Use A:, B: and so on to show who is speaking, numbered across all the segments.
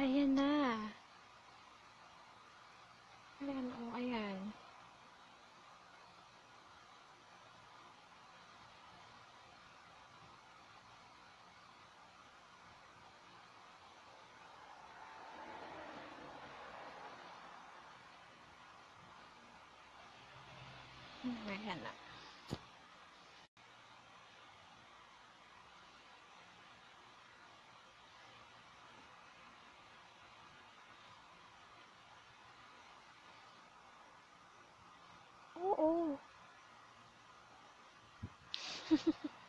A: อายันนาเรียนโออายันไม่เห็นอะ Oo,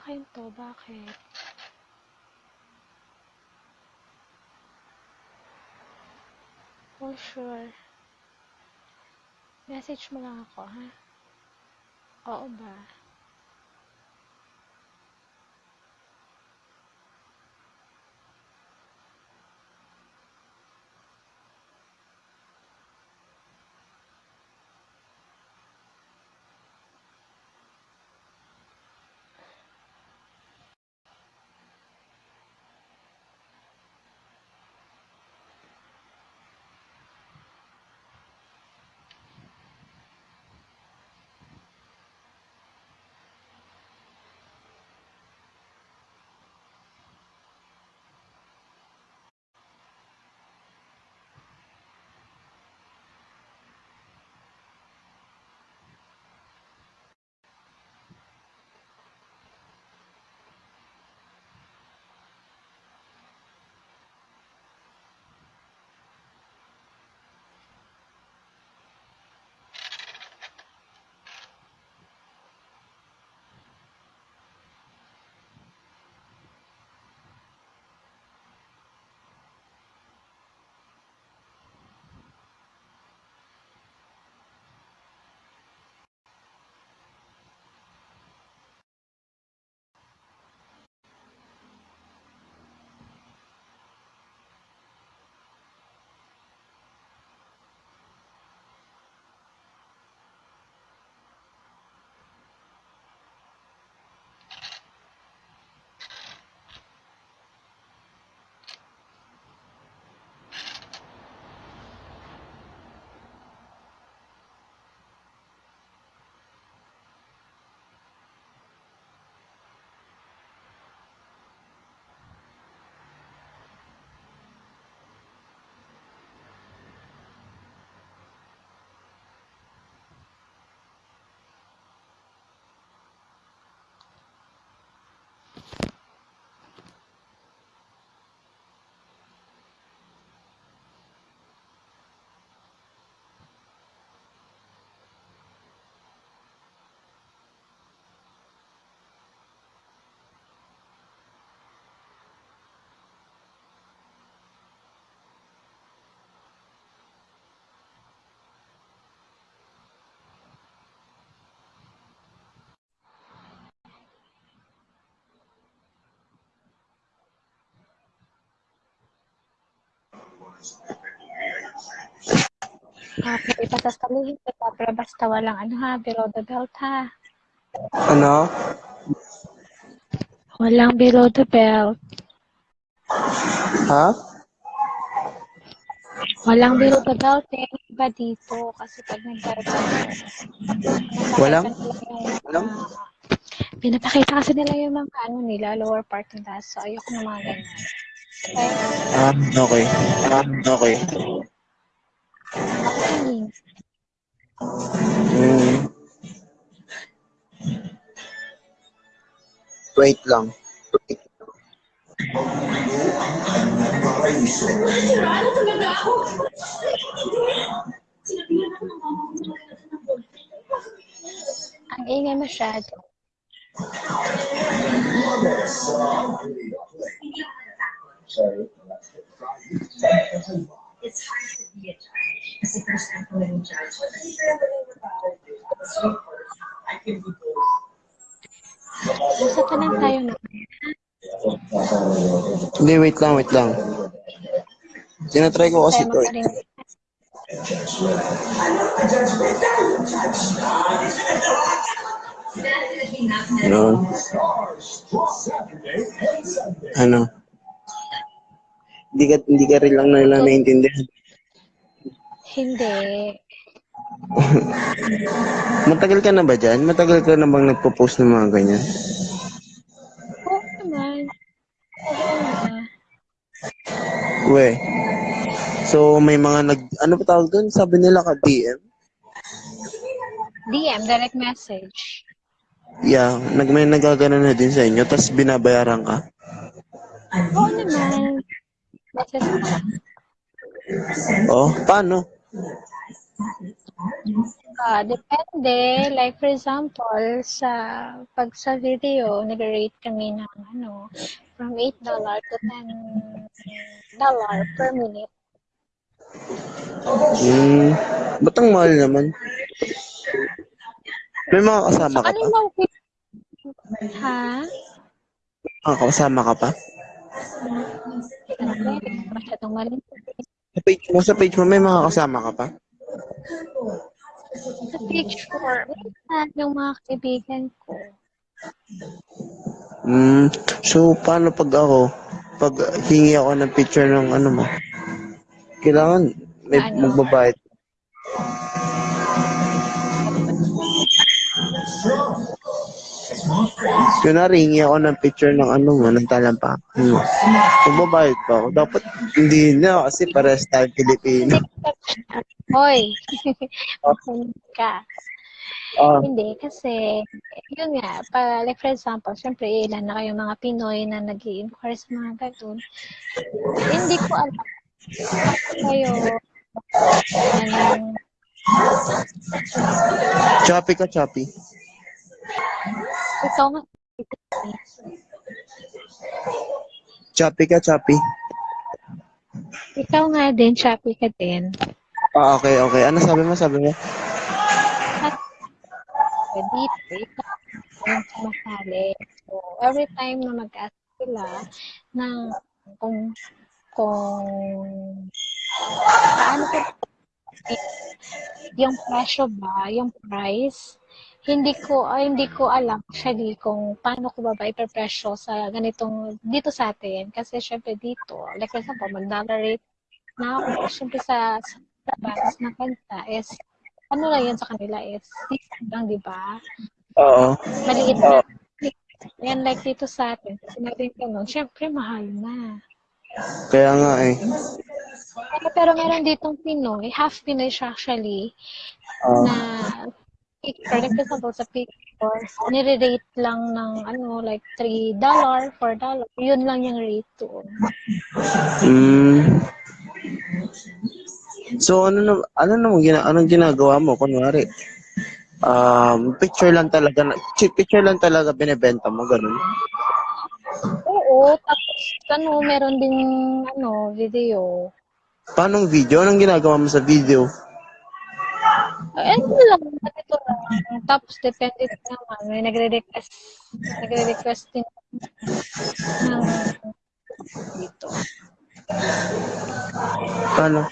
A: akin to. Bakit? For sure. Message mo lang ako, ha? Oo ba? Okay, ipatastaluhin kita, pero basta walang ano ha, below the belt ha.
B: Ano?
A: Walang below the belt.
B: Ha?
A: Walang below the belt eh. Iba dito. Kasi pag nag-garden,
B: Walang?
A: Walang? pinapakita kasi nila yung mga ano nila, lower part nila. So, ayoko ng mga ganyan. Okay?
B: Ah, okay. Ah, okay. Hmm. Wait lang.
A: Ang ingay masyado.
B: Hindi, wait lang, wait lang. Tinatry ko kasi
A: Tayo
B: to eh. Yun. Ano? Hindi ka, hindi ka rin lang nila naintindihan.
A: Hindi.
B: Matagal ka na ba dyan? Matagal ka na bang nagpo-post ng mga ganyan?
A: Oo naman.
B: We. So, may mga nag... Ano pa tawag doon? Sabi nila ka DM?
A: DM, direct message.
B: Yeah, nag may nagagano na din sa inyo, tapos binabayaran ka?
A: Oo naman. Message ka.
B: Oh, paano?
A: Ah, depende. Like, for example, sa pag sa video, nag-rate kami ng ano, from $8 to $10 per minute.
B: Hmm, ba't ang mahal naman? May mga kasama ka
A: Ano
B: pa?
A: yung Ha?
B: Mga kasama ka pa?
A: Masyadong mali.
B: Sa page mo, sa page mo, may mga kasama ka pa?
A: Sa picture, minsan yung mga kaibigan ko.
B: Hmm, so paano pag ako, pag hingi ako ng picture ng ano mo, kailangan may
A: Ano?
B: magbabayad. Kunwari, hingi ako ng picture ng ano mo, ng talampa. Hmm. Magbabayad pa ako. Dapat hindi na kasi pares tayo Pilipino.
A: Hoy! Makulit ka.
B: Ah,
A: Hindi, kasi, yun nga, pa, like for example, syempre, ilan na kayo mga Pinoy na nag inquire sa mga ganun. Hindi ko alam. Kayo, anong,
B: choppy ka, choppy.
A: ikaw nga,
B: Choppy ka, choppy.
A: ikaw nga din, choppy ka din.
B: Ah, okay, okay. Ano sabi mo, sabi mo?
A: Ikaw ang sumasali. So, every time na mag-ask sila ng kung kung paano ko yung presyo ba, yung price, hindi ko ay hindi ko alam actually kung paano ko ba ba ipepresyo sa ganitong dito sa atin kasi syempre dito like for example mag-dollar rate na ako syempre sa, sa labas na kanta is ano lang yan sa kanila is discount lang di ba
B: Oo.
A: maliit na yan like dito sa atin kasi natin ganun syempre mahal na
B: Kaya nga eh.
A: pero, pero meron ditong Pinoy half Pinoy siya actually
B: Ah,
A: na picture, like for example, sa picture, nire-rate lang ng ano, like $3, $4, yun lang yung rate doon.
B: mm. So ano na ano na gina, anong ginagawa mo kunwari? Um, picture lang talaga na, picture lang talaga binebenta mo ganun.
A: Oo, tapos ano, meron din ano, video.
B: Paano video? Anong ginagawa mo sa video?
A: Ay, ano lang, ganito lang. Tapos depende din naman, may nagre-request, nagre-request din ng dito.
B: Paano?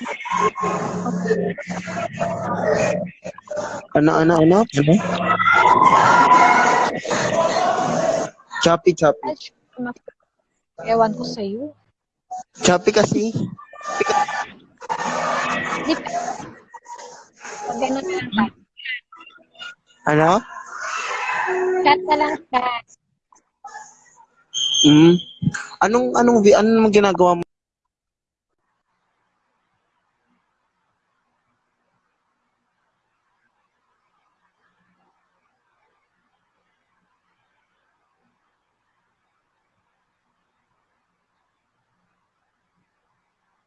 B: Ano ano ano? Ano? Choppy choppy.
A: Ewan ko sa'yo.
B: Choppy kasi.
A: Ganun lang.
B: Ano?
A: Chat na lang chat.
B: Mm. Anong anong ano naman ginagawa mo